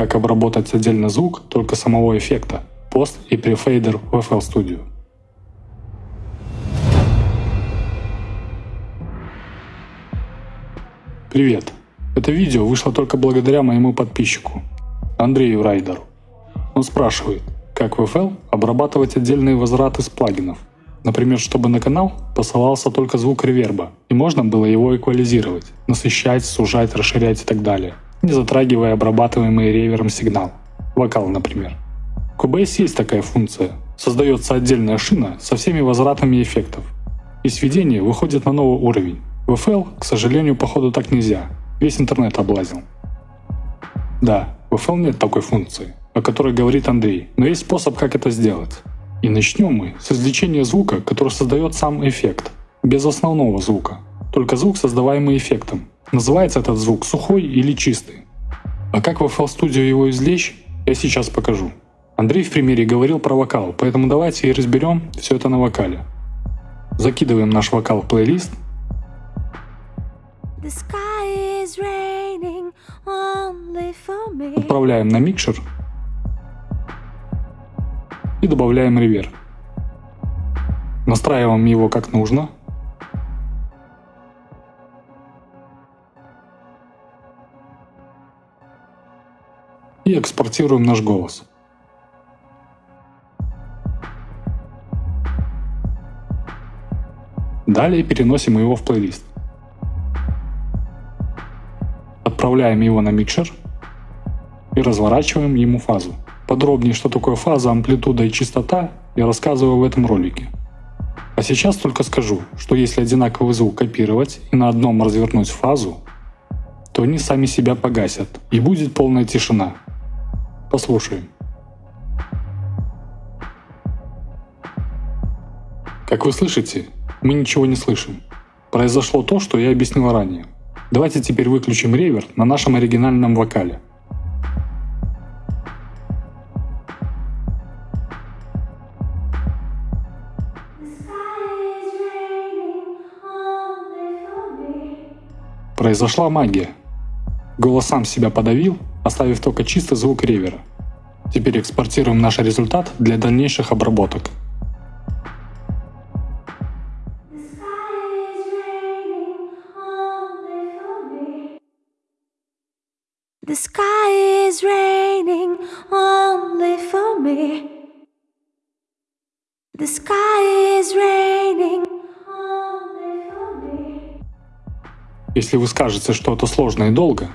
как обработать отдельно звук только самого эффекта, пост и префейдер в FL Studio. Привет! Это видео вышло только благодаря моему подписчику, Андрею Райдеру. Он спрашивает, как в FL обрабатывать отдельные возвраты с плагинов. Например, чтобы на канал посылался только звук реверба, и можно было его эквализировать, насыщать, сужать, расширять и так далее, не затрагивая обрабатываемый ревером сигнал. Вокал, например. В Cubase есть такая функция. Создается отдельная шина со всеми возвратами эффектов. И сведение выходит на новый уровень. В FL, к сожалению, походу так нельзя. Весь интернет облазил. Да, в FL нет такой функции, о которой говорит Андрей, но есть способ, как это сделать. И начнем мы с извлечения звука, который создает сам эффект, без основного звука, только звук, создаваемый эффектом. Называется этот звук сухой или чистый. А как в FL Studio его извлечь, я сейчас покажу. Андрей в примере говорил про вокал, поэтому давайте и разберем все это на вокале. Закидываем наш вокал в плейлист. Отправляем на микшер и добавляем реверб. Настраиваем его как нужно. И экспортируем наш голос. Далее переносим его в плейлист. Отправляем его на микшер и разворачиваем ему фазу. Подробнее, что такое фаза, амплитуда и частота, я рассказываю в этом ролике. А сейчас только скажу, что если одинаковый звук копировать и на одном развернуть фазу, то они сами себя погасят и будет полная тишина. Послушаем. Как вы слышите, мы ничего не слышим. Произошло то, что я объяснил ранее. Давайте теперь выключим ревер на нашем оригинальном вокале. Произошла магия. Голос сам себя подавил, оставив только чистый звук ревера. Теперь экспортируем наш результат для дальнейших обработок. The sky is raining only for me. The sky is raining only for me. Если вы скажете, что это сложно и долго,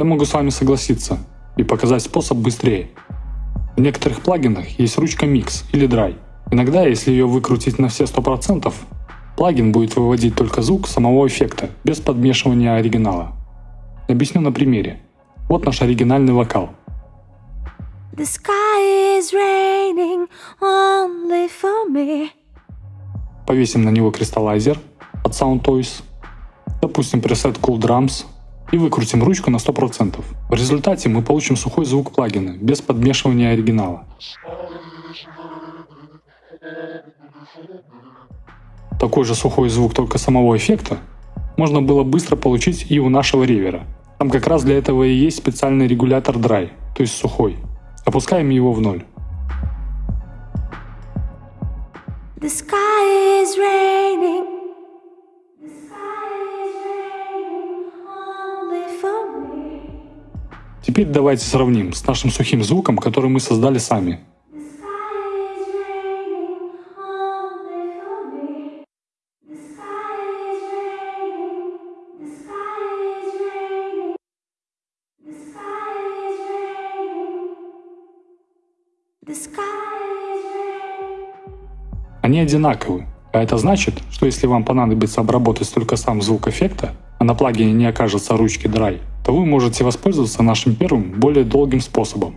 я могу с вами согласиться и показать способ быстрее. В некоторых плагинах есть ручка Mix или Dry. Иногда, если ее выкрутить на все 100%, плагин будет выводить только звук самого эффекта, без подмешивания оригинала. Объясню на примере. Вот наш оригинальный вокал. The sky is raining only for me. Повесим на него кристаллайзер от Sound Toys. Допустим пресет Cool Drums и выкрутим ручку на 100%. В результате мы получим сухой звук плагина, без подмешивания оригинала. Такой же сухой звук только самого эффекта можно было быстро получить и у нашего ревера. Там как раз для этого и есть специальный регулятор dry, то есть сухой. Опускаем его в ноль. The sky is raining. Теперь давайте сравним с нашим сухим звуком, который мы создали сами. Они одинаковы, а это значит, что если вам понадобится обработать только сам звук эффекта, а на плагине не окажется ручки Dry, то вы можете воспользоваться нашим первым, более долгим способом.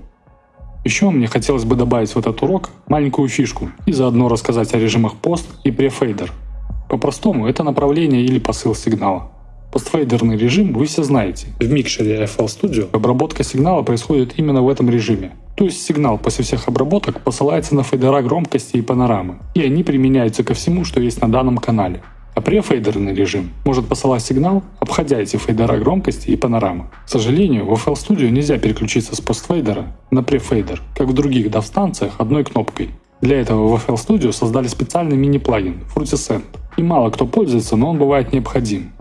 Еще мне хотелось бы добавить в этот урок маленькую фишку и заодно рассказать о режимах пост и префейдер. По-простому это направление или посыл сигнала. Постфейдерный режим вы все знаете. В микшере FL Studio обработка сигнала происходит именно в этом режиме. То есть сигнал после всех обработок посылается на фейдера громкости и панорамы, и они применяются ко всему, что есть на данном канале. А префейдерный режим может посылать сигнал, обходя эти фейдера громкости и панорамы. К сожалению, в FL Studio нельзя переключиться с постфейдера на префейдер, как в других DAW-станциях одной кнопкой. Для этого в FL Studio создали специальный мини-плагин FruitySend. И мало кто пользуется, но он бывает необходим.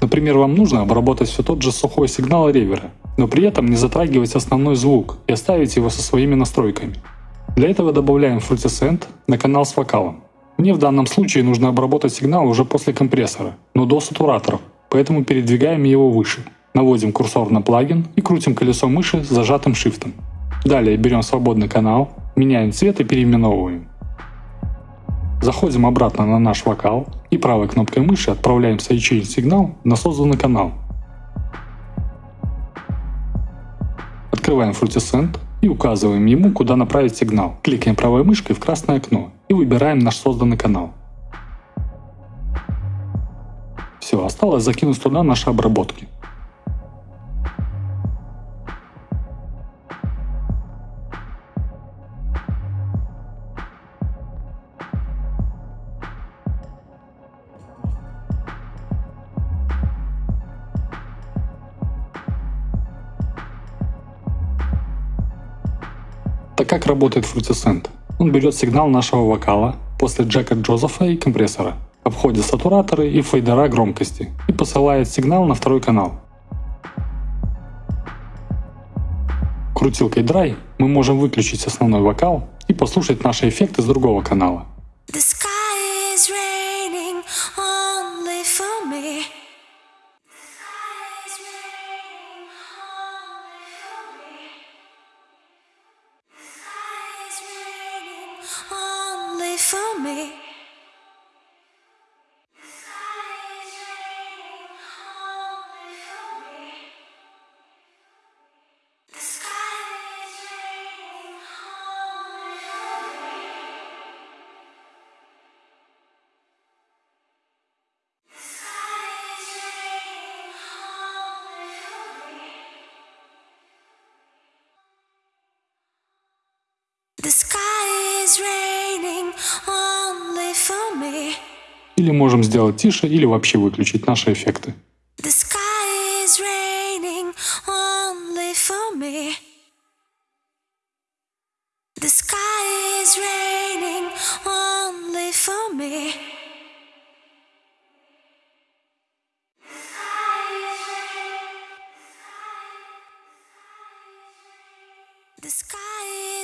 Например, вам нужно обработать все тот же сухой сигнал ревера, но при этом не затрагивать основной звук и оставить его со своими настройками. Для этого добавляем FruitySend на канал с вокалом. Мне в данном случае нужно обработать сигнал уже после компрессора, но до сатураторов, поэтому передвигаем его выше. Наводим курсор на плагин и крутим колесо мыши с зажатым шифтом. Далее берем свободный канал, меняем цвет и переименовываем. Заходим обратно на наш вокал и правой кнопкой мыши отправляем sidechain сигнал на созданный канал. Открываем FruitySend и указываем ему, куда направить сигнал. Кликаем правой мышкой в красное окно и выбираем наш созданный канал. Все, осталось закинуть туда наши обработки. Так как работает FruitySend? Он берет сигнал нашего вокала после джека Джозефа и компрессора, обходит сатураторы и фейдера громкости и посылает сигнал на второй канал. Крутилкой Dry мы можем выключить основной вокал и послушать наши эффекты с другого канала. The only for me. Или можем сделать тише, или вообще выключить наши эффекты. The sky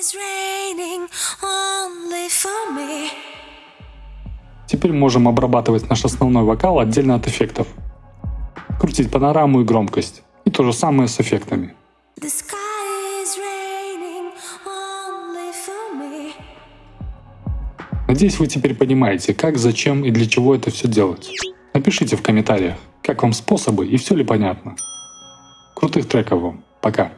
is raining Теперь можем обрабатывать наш основной вокал отдельно от эффектов. Крутить панораму и громкость. И то же самое с эффектами. Надеюсь, вы теперь понимаете, как, зачем и для чего это все делать. Напишите в комментариях, как вам способы и все ли понятно. Крутых треков вам. Пока.